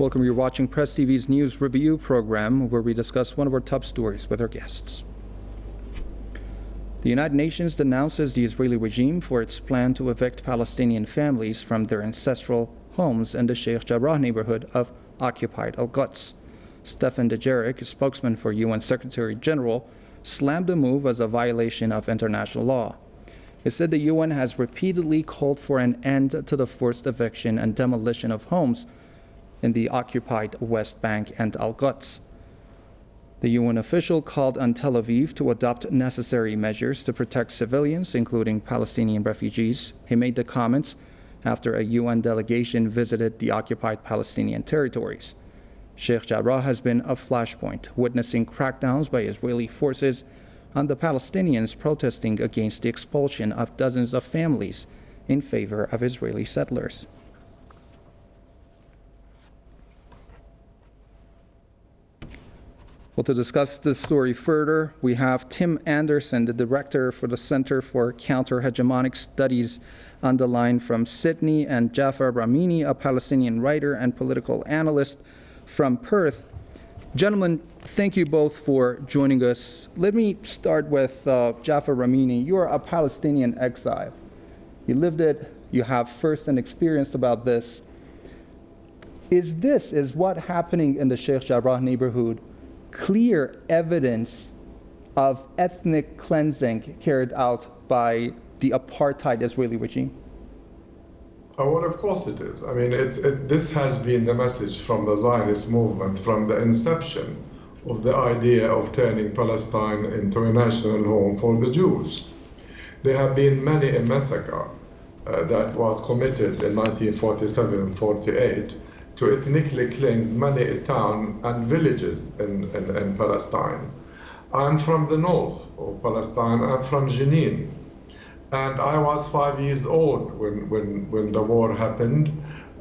Welcome. You're watching Press TV's news review program where we discuss one of our top stories with our guests. The United Nations denounces the Israeli regime for its plan to evict Palestinian families from their ancestral homes in the Sheikh Jarrah neighborhood of occupied Al Quds. Stefan Dujarric, spokesman for UN Secretary General, slammed the move as a violation of international law. He said the UN has repeatedly called for an end to the forced eviction and demolition of homes in the occupied West Bank and Al Quds. The UN official called on Tel Aviv to adopt necessary measures to protect civilians, including Palestinian refugees. He made the comments after a UN delegation visited the occupied Palestinian territories. Sheikh Jarrah has been a flashpoint, witnessing crackdowns by Israeli forces on the Palestinians protesting against the expulsion of dozens of families in favor of Israeli settlers. Well, to discuss this story further, we have Tim Anderson, the director for the Center for Counter-Hegemonic Studies on the line from Sydney, and Jafar Ramini, a Palestinian writer and political analyst from Perth. Gentlemen, thank you both for joining us. Let me start with uh, Jafar Ramini. You are a Palestinian exile. You lived it, you have first-hand experience about this. Is this, is what happening in the Sheikh Jarrah neighborhood clear evidence of ethnic cleansing carried out by the apartheid Israeli regime? Oh, well, of course it is. I mean, it's, it, this has been the message from the Zionist movement from the inception of the idea of turning Palestine into a national home for the Jews. There have been many a massacre uh, that was committed in 1947 and 48 to ethnically cleanse many towns and villages in, in, in Palestine. I'm from the north of Palestine. I'm from Jenin. And I was five years old when, when, when the war happened.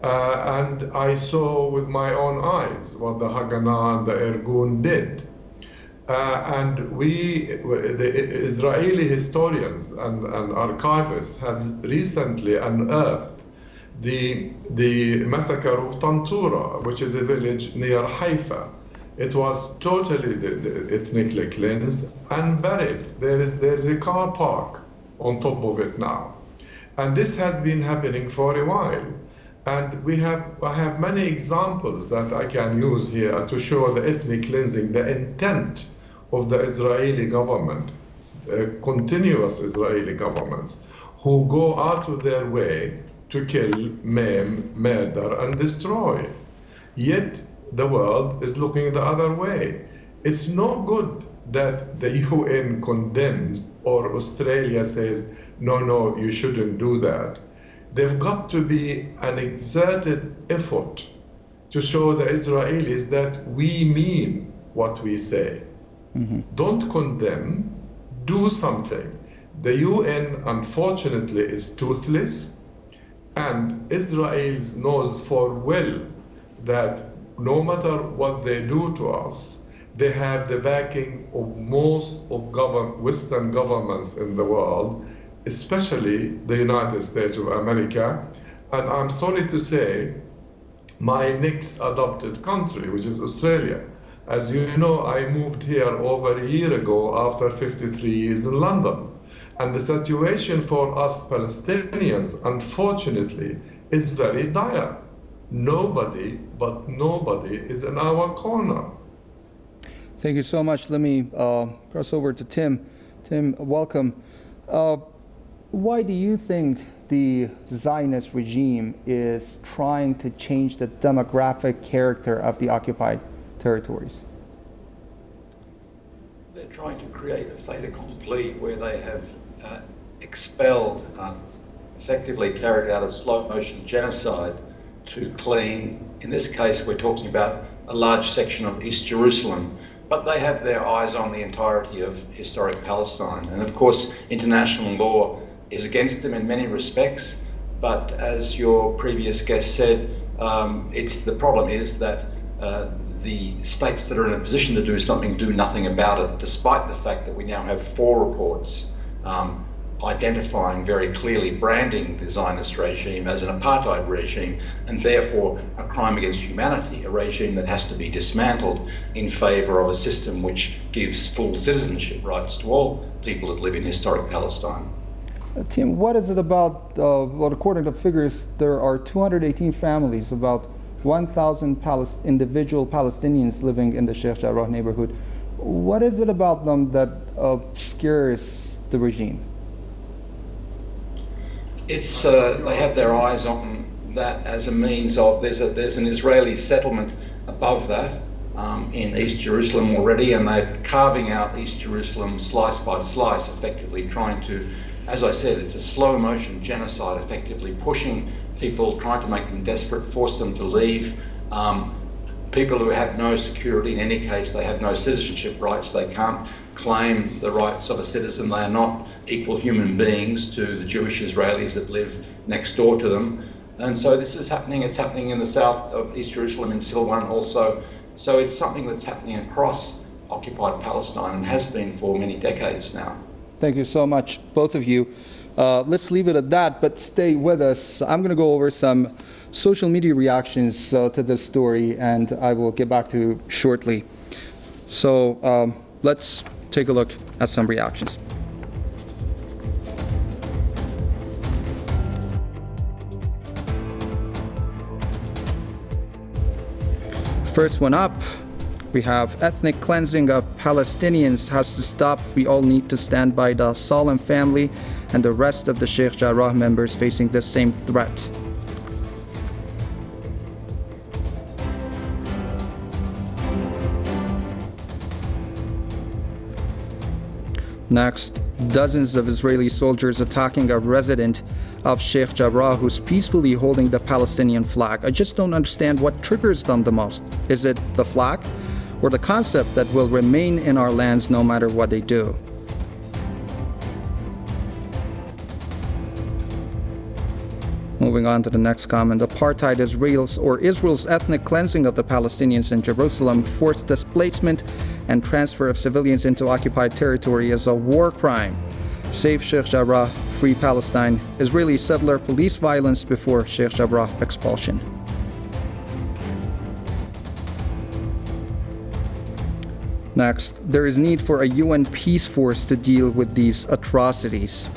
Uh, and I saw with my own eyes what the Haganah and the Irgun did. Uh, and we, the Israeli historians and, and archivists have recently unearthed the, the massacre of Tantura, which is a village near Haifa. It was totally ethnically cleansed and buried. There is, there is a car park on top of it now. And this has been happening for a while. And we have, I have many examples that I can use here to show the ethnic cleansing, the intent of the Israeli government, uh, continuous Israeli governments, who go out of their way to kill, maim, murder, and destroy. Yet the world is looking the other way. It's no good that the UN condemns or Australia says, no, no, you shouldn't do that. They've got to be an exerted effort to show the Israelis that we mean what we say. Mm-hmm. Don't condemn, do something. The UN, unfortunately, is toothless, and Israel knows for well that no matter what they do to us, they have the backing of most of govern Western governments in the world, especially the United States of America. And I'm sorry to say, my next adopted country, which is Australia. As you know, I moved here over a year ago after 53 years in London. And the situation for us Palestinians, unfortunately, is very dire. Nobody, but nobody, is in our corner. Thank you so much. Let me uh, cross over to Tim. Tim, welcome. Uh, why do you think the Zionist regime is trying to change the demographic character of the occupied territories? They're trying to create a fait accompli where they have uh, expelled, uh, effectively carried out a slow motion genocide to clean, in this case, we're talking about a large section of East Jerusalem but they have their eyes on the entirety of historic Palestine. And of course, international law is against them in many respects, but as your previous guest said, um, it's the problem is that uh, the states that are in a position to do something do nothing about it, despite the fact that we now have four reports um, identifying very clearly, branding the Zionist regime as an apartheid regime and therefore a crime against humanity, a regime that has to be dismantled in favour of a system which gives full citizenship rights to all people that live in historic Palestine. Uh, Tim, what is it about? Uh, well, according to figures, there are 218 families, about 1,000 Palis individual Palestinians living in the Sheikh Jarrah neighborhood. What is it about them that uh, scares the regime? It's uh, they have their eyes on that as a means of there's a there's an Israeli settlement above that um, in East Jerusalem already, and they're carving out East Jerusalem slice by slice, effectively trying to, as I said, it's a slow motion genocide, effectively pushing people, trying to make them desperate, force them to leave. Um, people who have no security, in any case, they have no citizenship rights, they can't claim the rights of a citizen, they are not equal human beings to the Jewish Israelis that live next door to them. And so this is happening, it's happening in the south of East Jerusalem in Silwan also. So it's something that's happening across occupied Palestine and has been for many decades now. Thank you so much, both of you. Uh, let's leave it at that, but stay with us. I'm going to go over some social media reactions uh, to this story, and I will get back to you shortly. So um, let's take a look at some reactions. First one up, we have ethnic cleansing of Palestinians has to stop. We all need to stand by the Salem family and the rest of the Sheikh Jarrah members facing the same threat. Next, dozens of Israeli soldiers attacking a resident of Sheikh Jarrah who's peacefully holding the Palestinian flag. I just don't understand what triggers them the most. Is it the flag or the concept that will remain in our lands no matter what they do? Moving on to the next comment, apartheid Israel's or Israel's ethnic cleansing of the Palestinians in Jerusalem, forced displacement and transfer of civilians into occupied territory is a war crime. Save Sheikh Jarrah, free Palestine, Israeli settler police violence before Sheikh Jarrah expulsion. Next, there is need for a UN peace force to deal with these atrocities.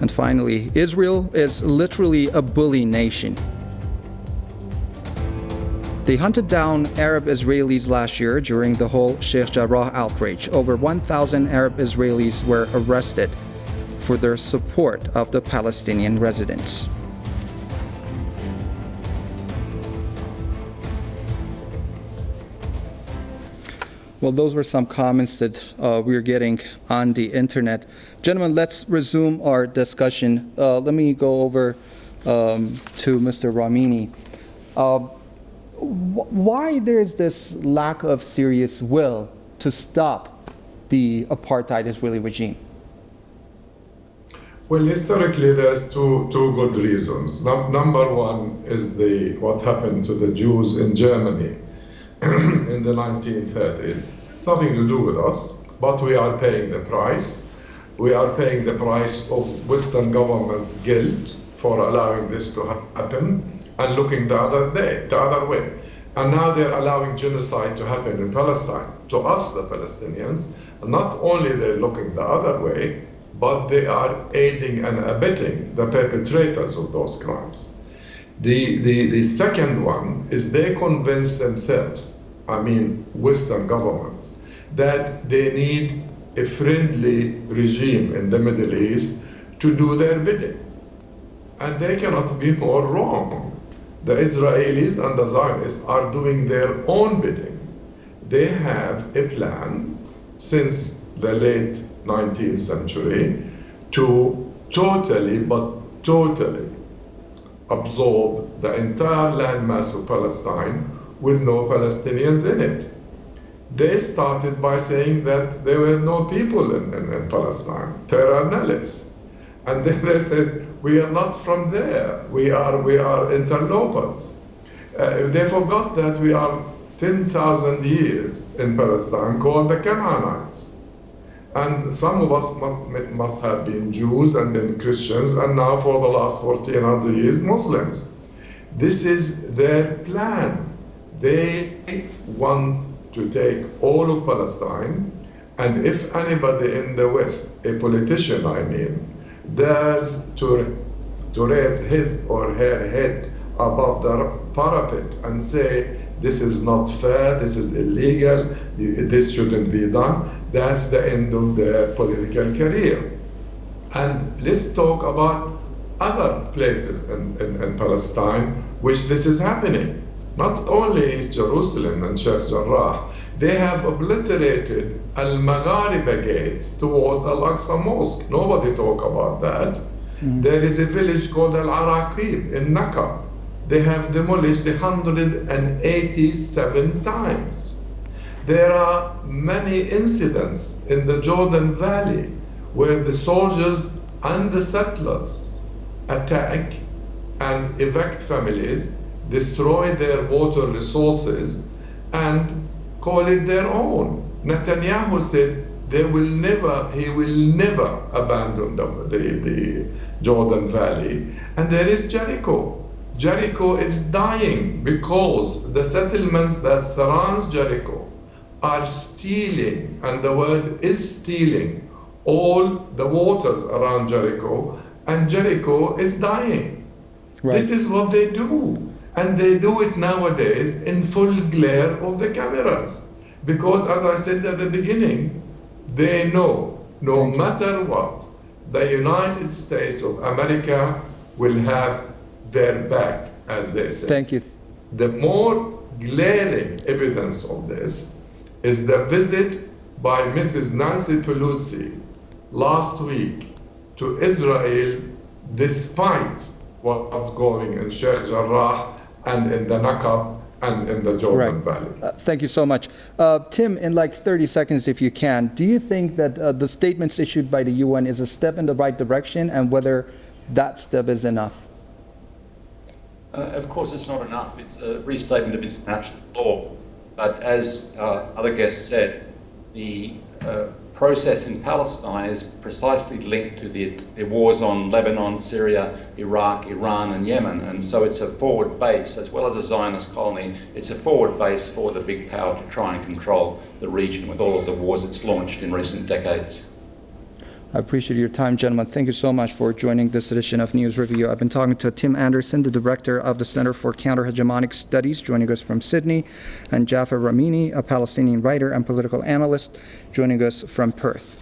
And finally, Israel is literally a bully nation. They hunted down Arab Israelis last year during the whole Sheikh Jarrah outrage. Over 1,000 Arab Israelis were arrested for their support of the Palestinian residents. Well, those were some comments that uh, we are getting on the internet. Gentlemen, let's resume our discussion. Uh, let me go over um, to Mr. Ramini. Uh, wh why there's this lack of serious will to stop the apartheid Israeli regime? Well, historically, there's two, two good reasons. No, number one is the what happened to the Jews in Germany in the 1930s. Nothing to do with us, but we are paying the price. We are paying the price of Western governments' guilt for allowing this to happen and looking the other day, the other way. And now they're allowing genocide to happen in Palestine. To us, the Palestinians, not only they're looking the other way, but they are aiding and abetting the perpetrators of those crimes. The, the, the second one is they convince themselves, I mean, Western governments, that they need a friendly regime in the Middle East to do their bidding. And they cannot be more wrong. The Israelis and the Zionists are doing their own bidding. They have a plan since the late 19th century to totally, but totally absorb the entire landmass of Palestine with no Palestinians in it. They started by saying that there were no people in, in, in Palestine, terra nullius. And then they said, we are not from there, we are, we are interlopers. Uh, they forgot that we are 10,000 years in Palestine called the Canaanites. And some of us must, must have been Jews and then Christians, and now for the last 1400 years, Muslims. This is their plan. They want to take all of Palestine, and if anybody in the West, a politician I mean, dares to, to raise his or her head above the parapet and say, this is not fair, this is illegal, this shouldn't be done, that's the end of their political career. And let's talk about other places in, in, in Palestine which this is happening. Not only East Jerusalem and Sheikh Jarrah, they have obliterated Al Maghariba gates towards Al Aqsa Mosque. Nobody talk about that. Mm. There is a village called Al Araqib in Nakab. They have demolished 187 times. There are many incidents in the Jordan Valley where the soldiers and the settlers attack and evict families, destroy their water resources, and call it their own. Netanyahu said they will never, he will never abandon the, the, Jordan Valley. And there is Jericho. Jericho is dying because the settlements that surrounds Jericho are stealing, and the world is stealing, all the waters around Jericho, and Jericho is dying. Right. This is what they do. And they do it nowadays in full glare of the cameras. Because, as I said at the beginning, they know no matter what, the United States of America will have their back, as they say. Thank you. The more glaring evidence of this is the visit by Mrs. Nancy Pelosi last week to Israel despite what's going in Sheikh Jarrah and in the Nakab and in the Jordan right. Valley. Uh, thank you so much. Uh, Tim, in like 30 seconds, if you can, do you think that uh, the statements issued by the UN is a step in the right direction and whether that step is enough? Uh, of course, it's not enough. It's a restatement of international law. But as uh, other guests said, the uh, process in Palestine is precisely linked to the, the, wars on Lebanon, Syria, Iraq, Iran, and Yemen. And so it's a forward base, as well as a Zionist colony, it's a forward base for the big power to try and control the region with all of the wars it's launched in recent decades. I appreciate your time, gentlemen. Thank you so much for joining this edition of News Review. I've been talking to Tim Anderson, the director of the Center for Counter-Hegemonic Studies, joining us from Sydney, and Jafar Ramini, a Palestinian writer and political analyst, joining us from Perth.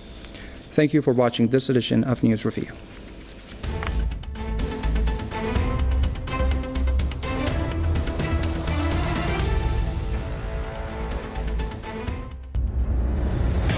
Thank you for watching this edition of News Review.